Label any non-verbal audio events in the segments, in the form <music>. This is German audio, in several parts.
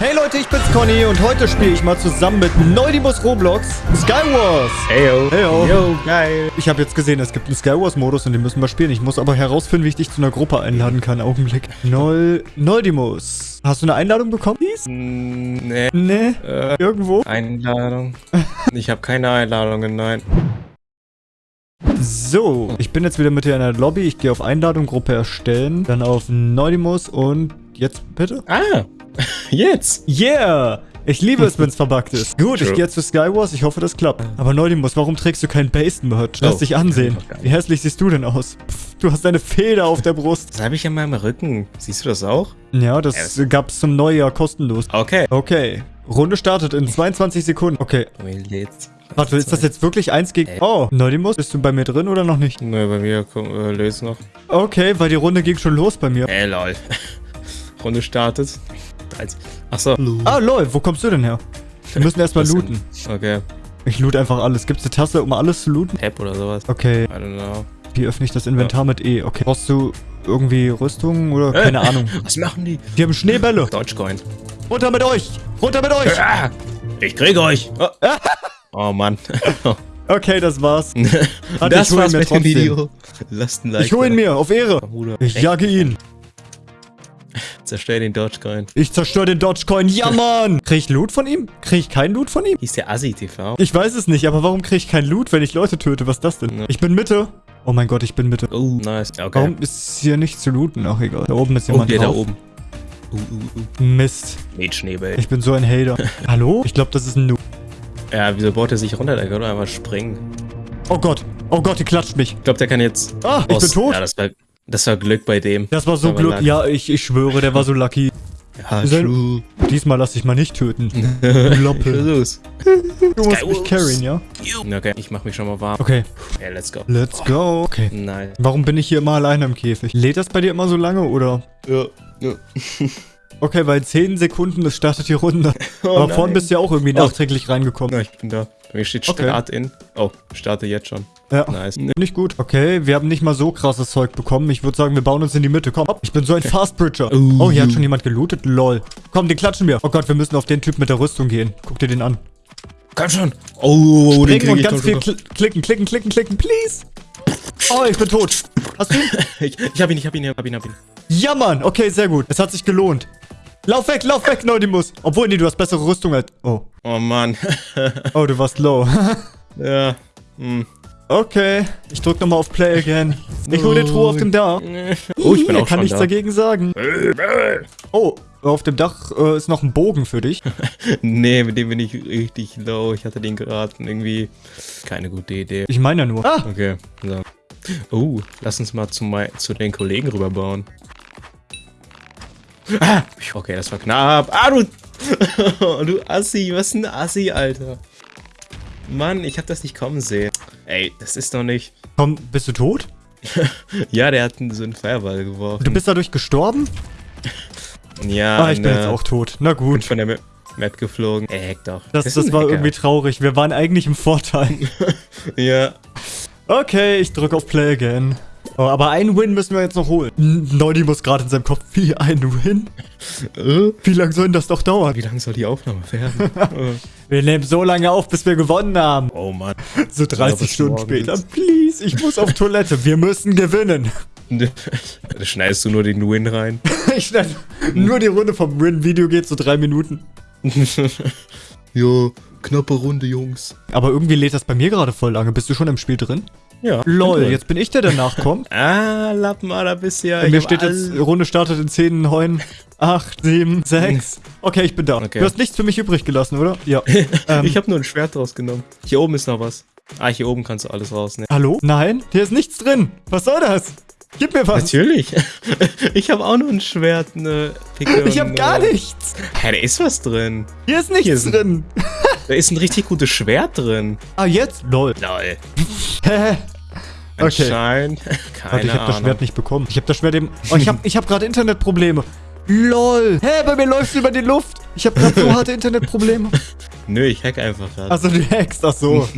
Hey Leute, ich bin's Conny und heute spiele ich mal zusammen mit Neudimus Roblox Skywars. Heyo. Heyo. Yo, geil. Ich habe jetzt gesehen, es gibt einen Skywars-Modus und den müssen wir spielen. Ich muss aber herausfinden, wie ich dich zu einer Gruppe einladen kann. Augenblick. Nol Neudimus. Hast du eine Einladung bekommen? Mm, nee. Nee. Äh, Irgendwo? Einladung. <laughs> Ich habe keine Einladungen, nein. So, ich bin jetzt wieder mit dir in der Lobby. Ich gehe auf Einladung, Gruppe erstellen, dann auf Neudimus und jetzt bitte? Ah, <laughs> jetzt. Yeah! Ich liebe es, wenn es verbuggt ist. <laughs> Gut, ich True. gehe jetzt zu Skywars. Ich hoffe, das klappt. Aber Neudimus, warum trägst du kein Base-Merch? Lass Oh, dich ansehen. ich. Wie hässlich siehst du denn aus? Pff, du hast eine Feder auf der Brust. Das habe ich an meinem Rücken. Siehst du das auch? Ja, das Ja, gab's zum Neujahr kostenlos. Okay. Okay. Runde startet in 22 Sekunden. Okay. Jetzt. Warte, ist das jetzt wirklich eins gegen... Oh, Neudimus, bist du bei mir drin oder noch nicht? Nö, bei mir komm, äh, löst noch. Okay, weil die Runde ging schon los bei mir. Ey, lol. <laughs> Runde startet. Als- Ach so. Ah, lol, wo kommst du denn her? Wir müssen erstmal looten. Okay. Ich loot einfach alles. Gibt's eine Tasse, um alles zu looten? Tab oder sowas. Okay, I don't know. wie öffne ich das Inventar mit E? Okay. Brauchst du irgendwie Rüstung oder keine Ahnung? Was machen die? Die haben Schneebälle. Dogecoin. Runter mit euch! Runter mit euch! Ah, ich krieg euch. Oh, <laughs> oh Mann. <laughs> Okay, das war's. <laughs> Das ich hol ihn war's mir mit dem trotzdem. Video. Lasst ein Like. Ich hol ihn mir, auf Ehre. Ich jage ihn. Zerstör den Dogecoin. Ich zerstöre den Dogecoin. Ja, <laughs> Mann! Krieg ich Loot von ihm? Krieg ich keinen Loot von ihm? Hieß der Assi TV? Ich weiß es nicht, aber warum krieg ich keinen Loot, wenn ich Leute töte? Was ist das denn? Ja. Ich bin Mitte. Oh mein Gott, ich bin Mitte. Oh, nice. Okay. Warum ist hier nicht zu looten? Ach, egal. Da oben ist Oh, jemand der da drauf. oben. Uh, uh, uh. Mist. Mädschnebel. Ich bin so ein Hater. <laughs> Hallo? Ich glaube, das ist ein Noob. Ja, wieso baut er sich runter? Der kann doch einfach springen. Oh Gott. Oh Gott, die klatscht mich. Ich glaube, der kann jetzt... Ah, ich bin tot. Ja, das war, das war Glück bei dem. Das war so Aber Glück. lag- Ja, ich, ich schwöre, der war so lucky. Ja, Sein- true. Diesmal lass ich mal nicht töten. <laughs> Loppe. Los. Du musst mich carryen, ja? Okay, ich mach mich schon mal warm. Okay, Ja, let's go. let's go. Okay. Nice. Warum bin ich hier immer alleine im Käfig? Lädt das bei dir immer so lange, oder? Ja. ja. <laughs> Okay, weil in 10 Sekunden, das startet die Runde. <laughs> Oh, Aber vorhin nein. bist du ja auch irgendwie Oh. nachträglich reingekommen. Na, ich bin da. Bei mir steht Okay. Start in. Oh, starte jetzt schon. Ja. Nice. Nicht gut. Okay, wir haben nicht mal so krasses Zeug bekommen. Ich würde sagen, wir bauen uns in die Mitte. Komm, ich bin so ein Fastbridger. Uh. Oh, hier hat schon jemand gelootet. Lol. Komm, den klatschen wir. Oh Gott, wir müssen auf den Typ mit der Rüstung gehen. Guck dir den an. Komm schon. Oh, den Springen krieg und ganz viel kl klicken, klicken, klicken, klicken, please. Oh, ich bin tot. Hast du ihn? <laughs> Ich, ich hab ihn, ich hab ihn, ich hab ihn, ich hab ihn. Ja, Mann. Okay, sehr gut. Es hat sich gelohnt. Lauf weg, lauf weg, Neudimus. Obwohl, nee, du hast bessere Rüstung als... Oh. Oh, Mann. <laughs> Oh, du warst low. <laughs> ja. Hm. okay. Ich drück nochmal auf Play again. Ich hol die Truhe auf dem Dach. Oh, ich bin auch kann schon nichts da. dagegen sagen. <laughs> Oh, auf dem Dach äh, ist noch ein Bogen für dich. Nee, mit dem bin ich richtig low. Ich hatte den geraten. Irgendwie keine gute Idee. Ich meine ja nur. Ah, Okay, so. Oh, lass uns mal zu, mei- zu den Kollegen rüberbauen. Ah, okay, das war knapp. Ah, du... <laughs> du Assi, was ein Assi, Alter. Mann, ich hab das nicht kommen sehen. Ey, das ist doch nicht... komm, bist du tot? <laughs> Ja, der hat so einen Feuerball geworfen. Du bist dadurch gestorben? Ja, Ah, ich bin ne, jetzt auch tot. Na bin gut. von der Ma- Map geflogen. Ey, heck doch. Das, das ein war Hacker. irgendwie traurig. Wir waren eigentlich im Vorteil. <laughs> Ja. Okay, ich drücke auf Play again. Oh, aber einen Win müssen wir jetzt noch holen. N- Neudi muss gerade in seinem Kopf. Wie ein Win? Äh, Wie lange soll denn das doch dauern? Wie lange soll die Aufnahme werden? <laughs> Äh, Wir nehmen so lange auf, bis wir gewonnen haben. oh Mann. So 30 bis Stunden später. jetzt. Please, ich muss auf Toilette. Wir müssen gewinnen. Da <laughs> schneidest du nur den Win rein. <laughs> Ich schneide nur die Runde vom Win-Video geht so drei Minuten. jo, knappe Runde, Jungs. Aber irgendwie lädt das bei mir gerade voll lange. Bist du schon im Spiel drin? Ja. Lol, jetzt bin ich der, der nachkommt. <laughs> Ah, Lappen, da bist du ja. Bei mir steht jetzt, Runde startet in 10, 9, 8, 7, 6. Okay, ich bin da. Okay. Du hast nichts für mich übrig gelassen, oder? Ja. <laughs> ähm, Ich habe nur ein Schwert rausgenommen. Hier oben ist noch was. Ah, hier oben kannst du alles rausnehmen. Hallo? Nein, hier ist nichts drin. Was soll das? Gib mir was. Natürlich. <laughs> Ich habe auch nur ein Schwert, eine Picke. Ich hab und, gar äh, nichts. Hä, da ist was drin. Hier ist nichts Hier ist drin. Da ist ein richtig gutes Schwert drin. Ah, jetzt? Lol. Lol. Hä? <laughs> Okay. Anscheinend. Keine Warte, ich hab das. Schwert nicht bekommen. Ich hab das Schwert eben... Oh, ich <laughs> hab, ich hab gerade Internetprobleme. LOL. Hä, bei mir läuft's über die Luft. Ich hab gerade so <laughs> harte Internetprobleme. Nö, ich hack einfach gerade. Also du hackst, ach so.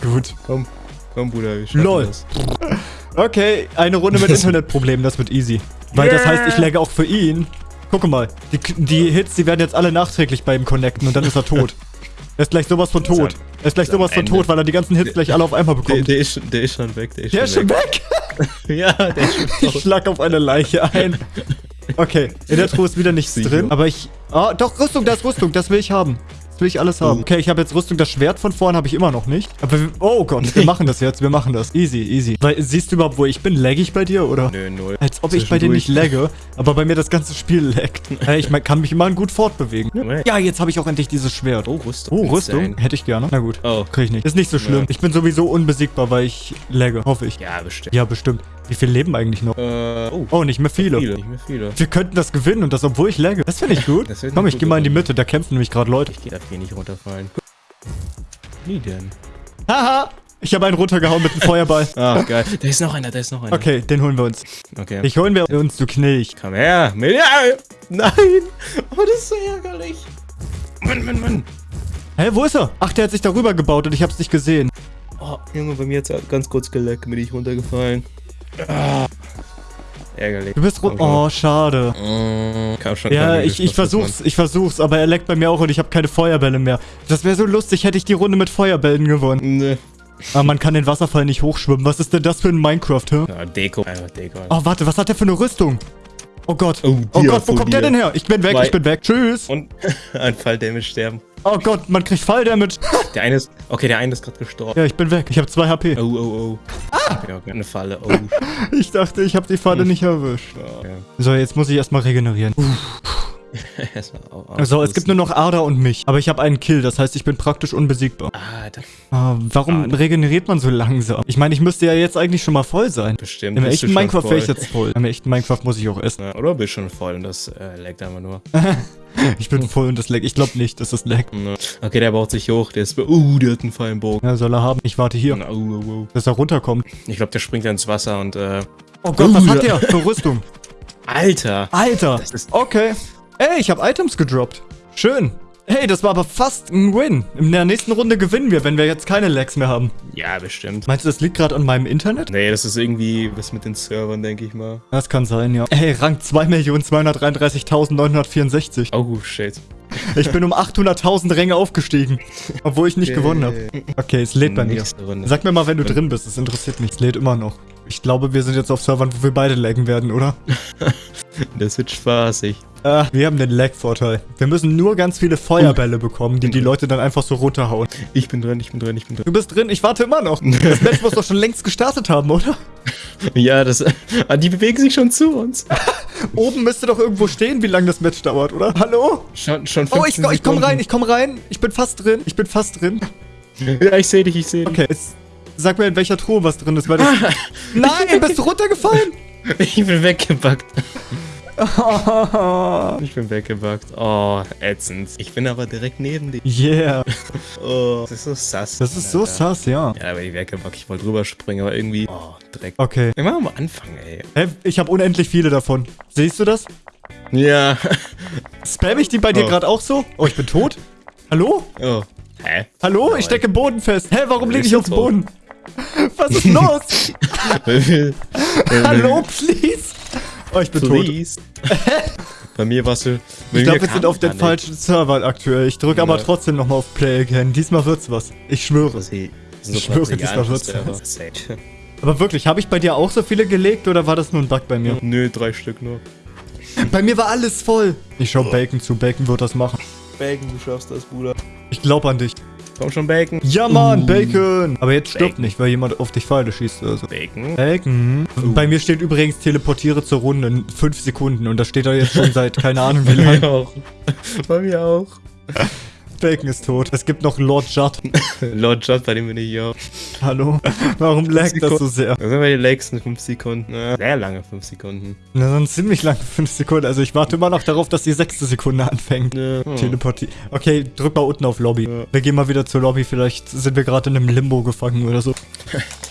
Gut. Komm, komm, Bruder, wir schaffen Lol. das. Okay, eine Runde mit Internetproblemen, das wird easy. Weil das heißt, ich lagge auch für ihn. Guck mal, die, die Hits, die werden jetzt alle nachträglich bei ihm connecten und dann ist er tot. Er ist gleich sowas von tot. Er ist gleich sowas von Ende. tot, weil er die ganzen Hits gleich alle auf einmal Der, bekommt. der, ist, schon- der ist schon weg. Der ist, Der ist schon weg. weg. <laughs> ja, der ist schon <laughs> Ich tot. schlag auf eine Leiche ein. Okay, in der Truhe ist wieder nichts Sicher. drin. Aber ich... Ah, doch, Rüstung, da ist Rüstung. Das will ich haben. Will ich alles haben. Oh. Okay, ich habe jetzt Rüstung. Das Schwert von vorn habe ich immer noch nicht. Aber wir, oh Gott, wir <laughs> machen das jetzt. Wir machen das. Easy, easy. Weil, siehst du überhaupt, wo ich bin? Lag ich bei dir, oder? Nö, null. Als ob ich bei dir nicht lagge, aber bei mir das ganze Spiel laggt. <laughs> Ich kann mich immer gut fortbewegen. Ja. Jetzt habe ich auch endlich dieses Schwert. Oh, Rüstung. Oh, Rüstung? Hätte ich gerne. Na gut. Oh. Krieg ich nicht. Ist nicht so schlimm. Ich bin sowieso unbesiegbar, weil ich lagge. Hoffe ich. Ja, bestimmt. Ja, bestimmt. Wie viel leben eigentlich noch? Äh, oh, Oh, nicht mehr viele. viele. Nicht mehr viele. Wir könnten das gewinnen und das, obwohl ich lagge. Das finde ich <laughs> gut. Komm, ich gehe mal in die. Mitte. Da kämpfen nämlich gerade Leute. Ich darf hier nicht runterfallen. Nie denn. Haha! Ich habe einen runtergehauen mit einem Feuerball. <laughs> Ah, geil. Da ist noch einer, da ist noch einer. Okay, den holen wir uns. Okay. Ich holen wir uns, du Knilch. Komm her. Ja, nein. Oh, das ist so ärgerlich. Mann, Mann, Mann. Hä, wo ist er? Ach, der hat sich darüber gebaut und ich hab's nicht gesehen. Oh, Junge, bei mir hat's ganz kurz geleckt, bin ich runtergefallen. Ah. Ärgerlich. Du bist schon. Oh, schade. Mm, Kam schon Ja, ich, ich versuch's, ich versuch's, aber er leckt bei mir auch und ich habe keine Feuerbälle mehr. Das wäre so lustig, hätte ich die Runde mit Feuerbällen gewonnen. Nö. Aber man kann den Wasserfall nicht hochschwimmen. Was ist denn das für ein Minecraft, hä? Ja, Deko. Einfach Deko. Oh, warte, was hat der für eine Rüstung? Oh Gott. Oh, Oh Gott, wo kommt der denn her? Ich bin weg, Zwei. ich bin weg. Tschüss. Und <laughs> ein Falldamage sterben. Oh Gott, man kriegt Falldamage. Der eine ist. Okay, der eine ist gerade gestorben. Ja, ich bin weg. Ich habe 2 HP. Oh, oh, oh. Ah! Okay, okay. Eine Falle. Oh. <laughs> Ich dachte, ich habe die Falle nicht erwischt. Okay. So, jetzt muss ich erstmal regenerieren. Erstmal <laughs> So, es gibt nur noch Ada und mich. Aber ich habe einen Kill, das heißt, ich bin praktisch unbesiegbar. Ah, Ah, warum Ada. regeneriert man so langsam? Ich meine, ich müsste ja jetzt eigentlich schon mal voll sein. bestimmt. Im echten Minecraft wäre ich jetzt voll. Im echten Minecraft muss ich auch essen. Ja, oder bist schon voll und das äh, laggt einfach nur. <laughs> Ich bin voll und das leckt. Ich glaube nicht, dass das leckt. Ja. Okay, der baut sich hoch. Der ist. Uh, der hat einen Fallenbogen. Ja, soll er haben. Ich warte hier, Oh, oh, oh. dass er runterkommt. Ich glaube, der springt ins Wasser und äh. Oh Gott, was Uh, hat der für Rüstung? <laughs> Alter! Alter. Das ist- Okay. Ey, ich habe Items gedroppt. Schön. Hey, das war aber fast ein Win. In der nächsten Runde gewinnen wir, wenn wir jetzt keine Lags mehr haben. Ja, bestimmt. Meinst du, das liegt gerade an meinem Internet? Nee, das ist irgendwie was mit den Servern, denke ich mal. Das kann sein, ja. Ey, Rang 2.233.964. Oh, shit. Ich bin um 800.000 Ränge aufgestiegen. <laughs> Obwohl ich nicht gewonnen habe. Okay, es lädt bei mir. Sag mir mal, wenn du drin bist. Es interessiert mich. Es lädt immer noch. Ich glaube, wir sind jetzt auf Servern, wo wir beide laggen werden, oder? <laughs> Das wird spaßig. Ah, wir haben den Lag-Vorteil. Wir müssen nur ganz viele Feuerbälle bekommen, die die Leute dann einfach so runterhauen. Ich bin drin, ich bin drin, ich bin drin. Du bist drin, ich warte immer noch. <laughs> Das Match muss doch schon längst gestartet haben, oder? <laughs> Ja, das. Ah, die bewegen sich schon zu uns. Oben müsste doch irgendwo stehen, wie lange das Match dauert, oder? Hallo? Schon, schon Oh, ich, 15 ich komm rein, ich komm rein. Ich bin fast drin. Ich bin fast drin. Ja, ich sehe dich, ich sehe dich. Okay, jetzt sag mir, in welcher Truhe was drin ist, weil das... <laughs> Nein, bist du runtergefallen? <laughs> Ich bin weggebackt. Ich bin weggebackt. Oh, ätzend. Ich bin aber direkt neben dir. yeah. <laughs> Oh, das ist so sass. Das ist so Alter. sass, ja. Ja, aber die weggebackt. Ich wollte drüber springen, aber irgendwie. Oh, Dreck. Okay. Wir machen mal anfangen, ey. Hä, ich habe unendlich viele davon. Siehst du das? Ja. Spam ich die bei dir Oh. gerade auch so? Oh, ich bin tot? Hallo? Oh. Hä? Hallo? Ich stecke im Boden fest. Hä, warum liege ich auf dem. Boden? <laughs> Was ist <laughs> los? <laughs> Hallo, please? Oh, ich bin tot. Please. Bei mir warst du. Ich glaube, wir sind auf den falschen Servern aktuell. Ich drücke aber trotzdem nochmal auf Play again. Diesmal wird's was. Ich schwöre. Ich Ich schwöre, diesmal wird's was. Aber wirklich, habe ich bei dir auch so viele gelegt oder war das nur ein Bug bei mir? Nö, drei Stück nur. Bei mir war alles voll. Ich schau Bacon zu. Bacon wird das machen. Bacon, du schaffst das, Bruder. Ich glaube an dich. Komm schon, Bacon. Ja, Mann, Bacon. Aber jetzt stirbt Bacon. nicht, weil jemand auf dich Pfeile schießt oder so. Bacon. Bacon. Uh. Bei mir steht übrigens teleportiere zur Runde in 5 Sekunden und das steht da jetzt schon seit keine Ahnung wie Bei mir lange. auch. Bei mir auch. Bacon ist tot. Es gibt noch Lord Judd. <laughs> Lord Judd, bei dem bin ich hier. Hallo. Warum laggt das so sehr? Das sind wir die längsten 5 Sekunden. Ja, sehr lange 5 Sekunden. Na, dann ziemlich lange 5 Sekunden. Also ich warte immer noch darauf, dass die sechste Sekunde anfängt. Ja. Teleportier. Okay, drück mal unten auf Lobby. Ja. Wir gehen mal wieder zur Lobby. Vielleicht sind wir gerade in einem Limbo gefangen oder so. <laughs>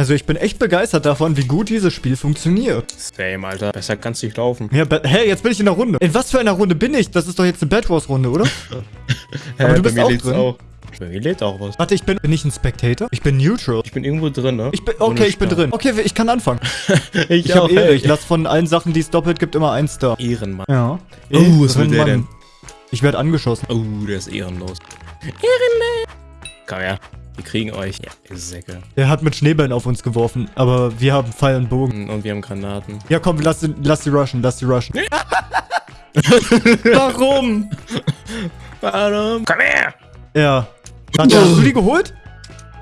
Also ich bin echt begeistert davon, wie gut dieses Spiel funktioniert. Same, Alter. Besser kannst du nicht laufen. Ja, hey, jetzt bin ich in der Runde. In was für einer Runde bin ich? Das ist doch jetzt eine Bad Wars Runde, oder? <laughs> Hä, du bei bist mir auch drin? Auch. Bei mir lädt auch was. Warte, ich bin, bin ich ein Spectator? Ich bin neutral. Ich bin irgendwo drin, ne? Ich bin, okay, ich bin drin. Okay, ich kann anfangen. <laughs> Ich, Ich habe Ehre. Ich lasse von allen Sachen, die es doppelt gibt, immer einen Star. Ehrenmann. Ja. Oh, was will Ehrenmann. der denn? Ich werde angeschossen. Oh, der ist ehrenlos. Ehrenmann. Komm her. Wir kriegen euch. Ja, ihr Säcke. Der hat mit Schneebällen auf uns geworfen, aber wir haben Pfeil und Bogen. Und wir haben Granaten. Ja, komm, lass, die- lass die rushen, lass die rushen. <laughs> Warum? Warum? Komm her! Ja. Warte, hast du die geholt?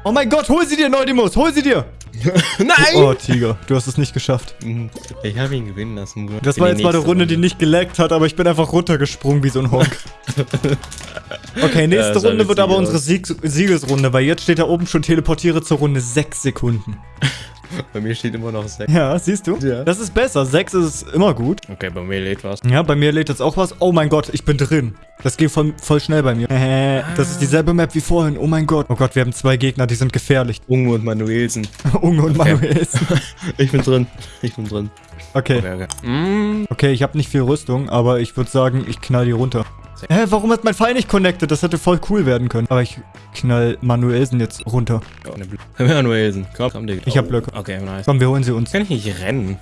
Oh mein Gott, hol sie dir, Neudimus, hol sie dir. <laughs> Nein! Oh, Tiger, du hast es nicht geschafft. Mhm. Ich habe ihn gewinnen lassen. Das war jetzt mal eine nächste Runde, die nicht geleckt hat, aber ich bin einfach runtergesprungen wie so ein Honk. <laughs> Okay, Ja, nächste sah Runde wird aber aus. unsere Sieg Siegesrunde, weil jetzt steht da oben schon teleportiere zur Runde 6 Sekunden. <laughs> Bei mir steht immer noch 6. Ja, siehst du? Ja. Das ist besser. 6 ist immer gut. Okay, bei mir lädt was. Ja, bei mir lädt jetzt auch was. Oh mein Gott, ich bin drin. Das geht voll, voll schnell bei mir. Äh, das ist dieselbe Map wie vorhin. Oh mein Gott. Oh Gott, wir haben zwei Gegner, die sind gefährlich. Unge und Manuelsen. <laughs> Unge und Okay. Manuelsen. <laughs> Ich bin drin. Ich bin drin. Okay. Okay, okay. Okay, ich habe nicht viel Rüstung, aber ich würde sagen, ich knall die runter. Hä, warum hat mein Pfeil nicht connected? Das hätte voll cool werden können. Aber ich knall Manuelsen jetzt runter. Eine Blö- Manuelsen. Komm, komm, Digga. Ich hab Blöcke. Okay, nice. Komm, wir holen sie uns. Kann ich nicht rennen?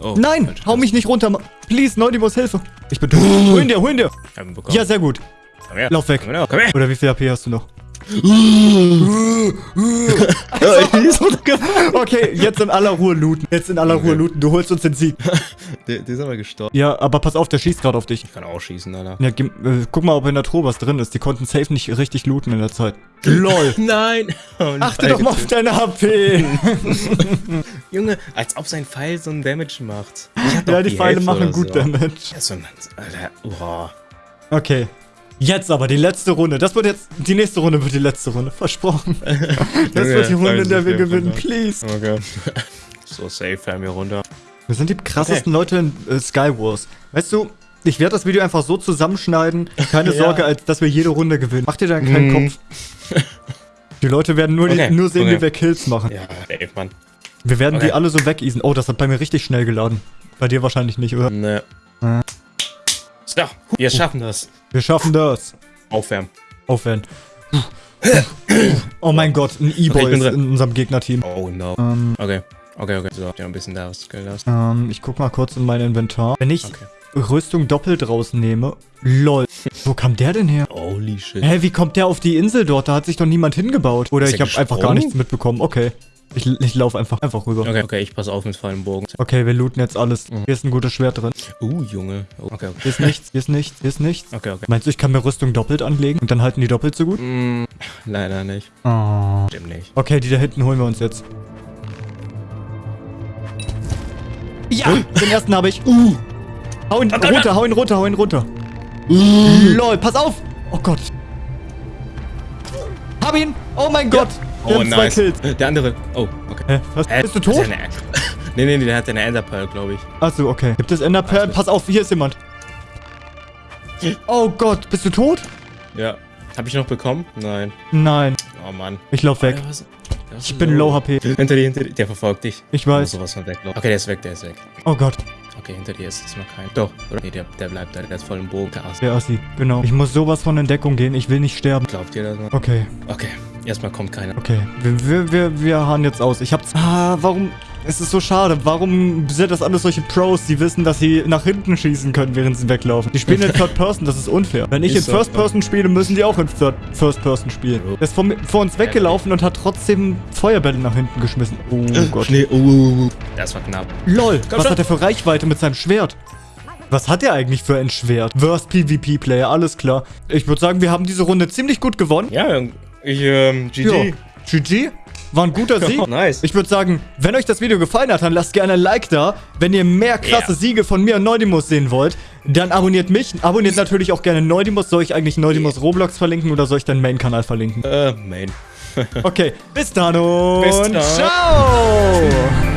Oh, Nein, falsch. hau mich nicht runter. Please, Neudimos, Hilfe. Ich bin tot. hol ihn dir, hol ihn dir. Ja, sehr gut. komm her. lauf weg. Komm her. Komm her. Oder wie viel AP hast du noch? Ja, <laughs> runtergefallen. <laughs> <laughs> Okay, jetzt in aller Ruhe looten. Jetzt in aller Okay. Ruhe looten. Du holst uns den Sieg. der, der ist aber gestorben. Ja, aber pass auf, der schießt gerade auf dich. Ich kann auch schießen, Alter. Ja, äh, guck mal, ob in der Truhe was drin ist. Die konnten safe nicht richtig looten in der Zeit. LOL. <laughs> Nein. Oh, Achte doch mal auf deine HP. <laughs> Junge, als ob sein Pfeil so einen Damage macht. Ja, die Pfeile Hälfte machen gut so. Damage. Ja, so ein, Alter, boah. Okay. Jetzt aber die letzte Runde. Das wird jetzt. Die nächste Runde wird die letzte Runde. Versprochen. <laughs> Das wird die Runde, in der wir gewinnen. Please. Okay. <laughs> so safe, fahren wir runter. Wir sind die krassesten Leute in äh, Skywars. Weißt du, ich werde das Video einfach so zusammenschneiden. Keine <laughs> Ja. Sorge, als dass wir jede Runde gewinnen. Mach dir da keinen Mhm. Kopf. Die Leute werden nur, Okay, die, nur sehen, okay. wie wir Kills machen. Ja, safe, Mann. Wir werden Okay. die alle so wegeasen. Oh, das hat bei mir richtig schnell geladen. Bei dir wahrscheinlich nicht, oder? Ne. Äh. So, wir schaffen das. Wir schaffen das. Aufwärmen. Aufwärmen. Oh mein Gott, ein Okay, E-Boy drin. in unserem Gegnerteam. Oh no. Ähm, Okay. Okay, okay. So, ja, ein bisschen da was gelassen. ähm, ich guck mal kurz in mein Inventar. Wenn ich Okay. Rüstung doppelt rausnehme. LOL. Wo kam der denn her? Holy shit. Hä, wie kommt der auf die Insel dort? Da hat sich doch niemand hingebaut. Oder ich habe einfach gar nichts mitbekommen. Okay. Ich, ich laufe einfach, einfach rüber. Okay, okay, ich pass auf mit vollen Bogen. Okay, wir looten jetzt alles. Hier ist ein gutes Schwert drin. Uh, Junge. Oh, okay, okay. Hier ist nichts, hier ist nichts, hier ist nichts. Okay, okay. Meinst du, ich kann mir Rüstung doppelt anlegen und dann halten die doppelt so gut? Mm, leider nicht. Oh. Stimmt nicht. Okay, die da hinten holen wir uns jetzt. Ja, den ersten habe ich. Uh. Hau ihn runter, hau ihn runter, hau ihn runter. Lol, pass auf. Oh Gott. Hab ihn. Oh mein Gott. Oh, nice. Kills. Der andere. Oh, okay. Hä, was? Äh, Bist du tot? Eine, <laughs> nee, nee, nee, der hat eine Enderpearl, glaube ich. Achso, okay. Gibt es Enderperlen? Pass auf, hier ist jemand. Oh Gott, bist du tot? Ja. Hab ich noch bekommen? Nein. Nein, Oh Mann. ich lauf weg. Der war so Ich bin low HP. Hinter dir, hinter dir. Der verfolgt dich. Ich weiß. sowas von weglaufen. Okay, der ist weg, der ist weg. Oh Gott, Okay, hinter dir ist jetzt noch kein. Doch, oder? Nee, der, der bleibt da, der ist voll im Bogen. Der Ast. der Assi. Genau. Ich muss sowas von in Deckung gehen. Ich will nicht sterben. Glaubt ihr das mal? Okay, Okay, erstmal kommt keiner. okay. Wir, wir, wir, wir hauen jetzt aus. Ich hab's... Ah, warum... Es ist so schade. Warum sind das alles solche Pros, die wissen, dass sie nach hinten schießen können, während sie weglaufen? Die spielen in <laughs> Third Person, das ist unfair. Wenn ich in First. Person spiele, müssen die auch in Third First Person spielen. Bro. Der ist vor, vor uns weggelaufen und hat trotzdem Feuerbälle nach hinten geschmissen. Oh Gott. Schnee, oh, oh, oh. Das war knapp. LOL, was schon. hat er für Reichweite mit seinem Schwert? Was hat er eigentlich für ein Schwert? Worst PvP-Player, alles klar. Ich würde sagen, wir haben diese Runde ziemlich gut gewonnen. Ja, ich, ähm, GG. Ja. GG. War ein guter <laughs> Sieg. Oh, nice. Ich würde sagen, wenn euch das Video gefallen hat, dann lasst gerne ein Like da. Wenn ihr mehr krasse Ja. Siege von mir und Neudimus sehen wollt, dann abonniert mich. Abonniert natürlich auch gerne Neudimus. Soll ich eigentlich Neudimus Roblox verlinken oder soll ich deinen Main-Kanal verlinken? Äh, Main. <laughs> Okay, bis dann und Bis dann. ciao!